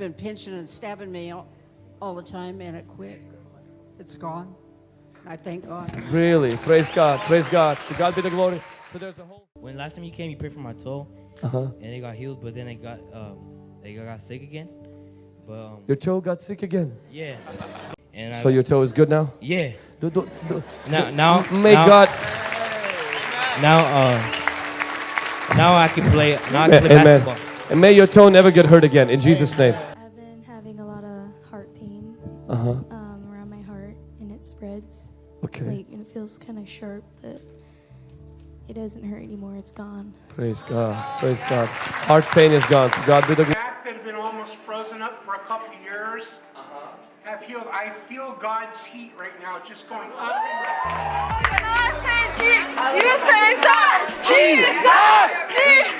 been pinching and stabbing me all, all the time, and it quit. It's gone. I thank God. Really? Praise God. Praise God. To God be the glory. So there's a whole. When last time you came, you prayed for my toe, Uh huh. and it got healed, but then it got um, it got sick again. But um, Your toe got sick again. yeah, and So I, your toe is good now? yeah. Do, do, do. Now, now, May now, God. Now, uh, now I can play. Now I can play Amen. basketball. And may your toe never get hurt again in Jesus' name. Pain Uh huh. um, around my heart, and it spreads. Okay. Like, and it feels kind of sharp, but it doesn't hurt anymore. It's gone. Praise God. Praise God. Heart pain is gone. God be the glory. back that had been almost frozen up for a couple of years have healed. I feel God's heat right now just going up and down. I say Jesus. You say Jesus. Jesus. Jesus.